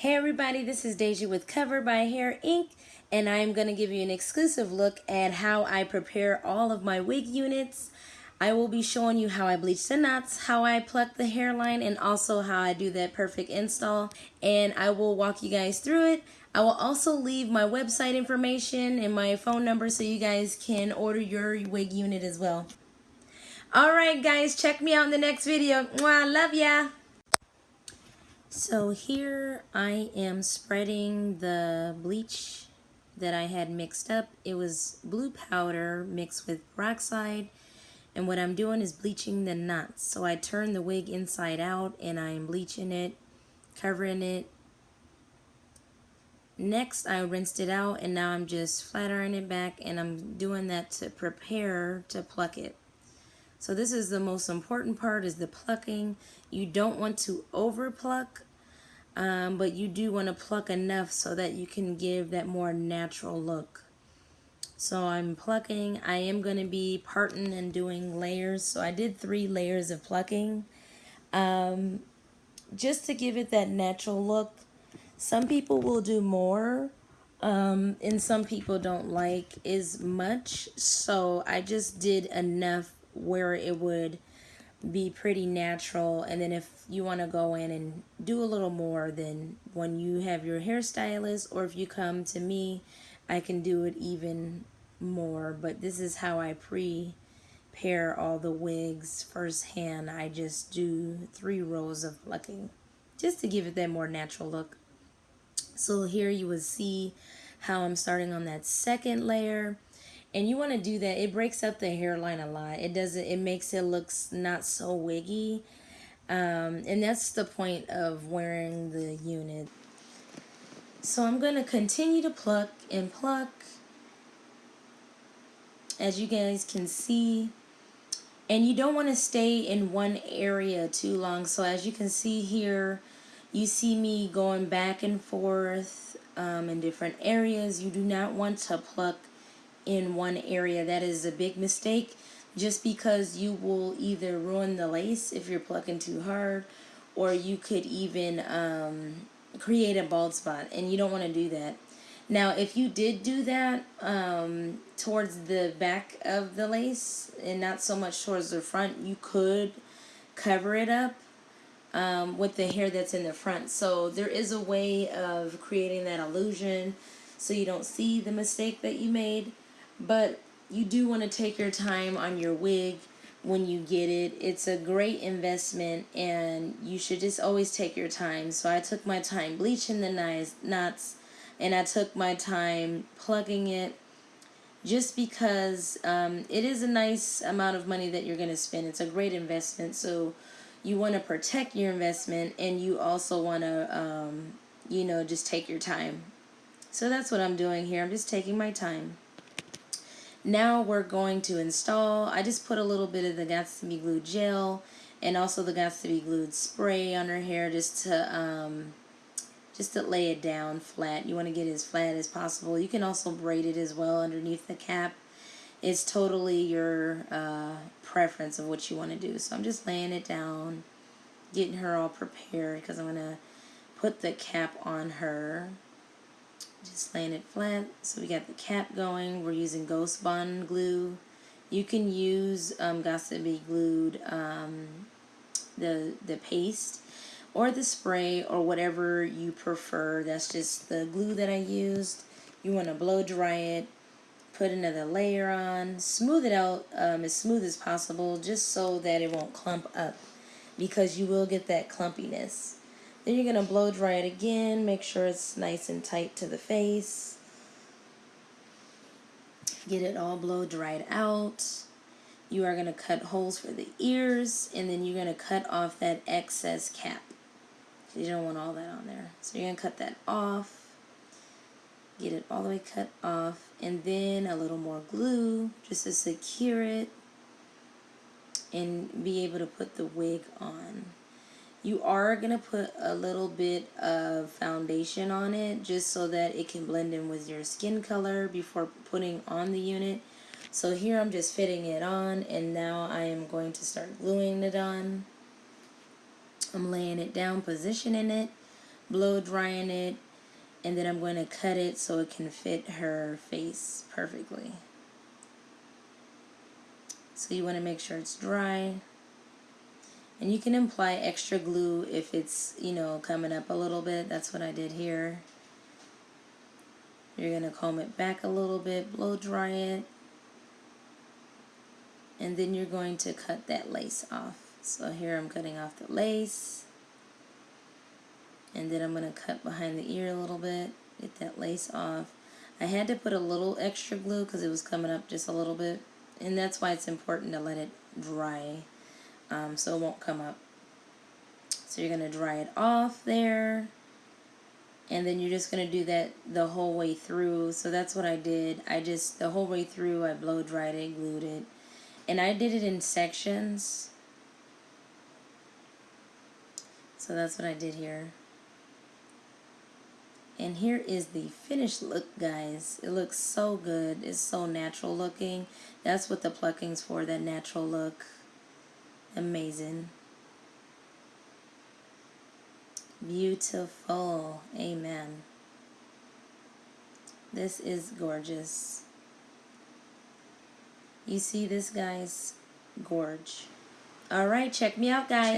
Hey everybody, this is Deja with Cover by Hair Inc. And I'm going to give you an exclusive look at how I prepare all of my wig units. I will be showing you how I bleach the knots, how I pluck the hairline, and also how I do that perfect install. And I will walk you guys through it. I will also leave my website information and my phone number so you guys can order your wig unit as well. Alright guys, check me out in the next video. Mwah, love ya! So here I am spreading the bleach that I had mixed up. It was blue powder mixed with peroxide. And what I'm doing is bleaching the knots. So I turn the wig inside out and I'm bleaching it, covering it. Next, I rinsed it out and now I'm just flat ironing it back and I'm doing that to prepare to pluck it. So this is the most important part is the plucking. You don't want to over pluck, um, but you do want to pluck enough so that you can give that more natural look. So I'm plucking. I am going to be parting and doing layers. So I did three layers of plucking um, just to give it that natural look. Some people will do more um, and some people don't like as much. So I just did enough where it would be pretty natural. And then if you want to go in and do a little more then when you have your hairstylist or if you come to me I can do it even more. But this is how I prepare all the wigs firsthand. I just do three rows of plucking just to give it that more natural look. So here you would see how I'm starting on that second layer and you want to do that it breaks up the hairline a lot. It doesn't it makes it looks not so wiggy. Um, and that's the point of wearing the unit. So I'm going to continue to pluck and pluck. As you guys can see. And you don't want to stay in one area too long. So as you can see here you see me going back and forth um, in different areas. You do not want to pluck in one area. That is a big mistake just because you will either ruin the lace if you're plucking too hard or you could even um, create a bald spot and you don't want to do that. Now if you did do that um, towards the back of the lace and not so much towards the front, you could cover it up um, with the hair that's in the front. So there is a way of creating that illusion so you don't see the mistake that you made but you do want to take your time on your wig when you get it. It's a great investment and you should just always take your time. So I took my time bleaching the knots and I took my time plugging it just because um, it is a nice amount of money that you're going to spend. It's a great investment. So you want to protect your investment and you also want to, um, you know, just take your time. So that's what I'm doing here. I'm just taking my time. Now we're going to install, I just put a little bit of the Be Glued gel and also the Be Glued spray on her hair just to um, just to lay it down flat. You want to get as flat as possible. You can also braid it as well underneath the cap. It's totally your uh, preference of what you want to do. So I'm just laying it down, getting her all prepared because I'm going to put the cap on her just laying it flat. So we got the cap going. We're using Ghost Bond glue. You can use um, Glued, um, the, the paste, or the spray, or whatever you prefer. That's just the glue that I used. You want to blow dry it, put another layer on, smooth it out um, as smooth as possible, just so that it won't clump up, because you will get that clumpiness. Then you're going to blow dry it again. Make sure it's nice and tight to the face. Get it all blow dried out. You are going to cut holes for the ears. And then you're going to cut off that excess cap. You don't want all that on there. So you're going to cut that off. Get it all the way cut off. And then a little more glue just to secure it. And be able to put the wig on you are going to put a little bit of foundation on it just so that it can blend in with your skin color before putting on the unit. So here I'm just fitting it on and now I am going to start gluing it on. I'm laying it down, positioning it, blow drying it and then I'm going to cut it so it can fit her face perfectly. So you want to make sure it's dry. And you can apply extra glue if it's, you know, coming up a little bit. That's what I did here. You're going to comb it back a little bit, blow dry it. And then you're going to cut that lace off. So here I'm cutting off the lace. And then I'm going to cut behind the ear a little bit, get that lace off. I had to put a little extra glue because it was coming up just a little bit. And that's why it's important to let it dry um, so it won't come up. So you're going to dry it off there. And then you're just going to do that the whole way through. So that's what I did. I just, the whole way through, I blow dried it, glued it. And I did it in sections. So that's what I did here. And here is the finished look, guys. It looks so good. It's so natural looking. That's what the plucking's for, that natural look. Amazing. Beautiful. Amen. This is gorgeous. You see this, guys? Gorge. All right, check me out, guys.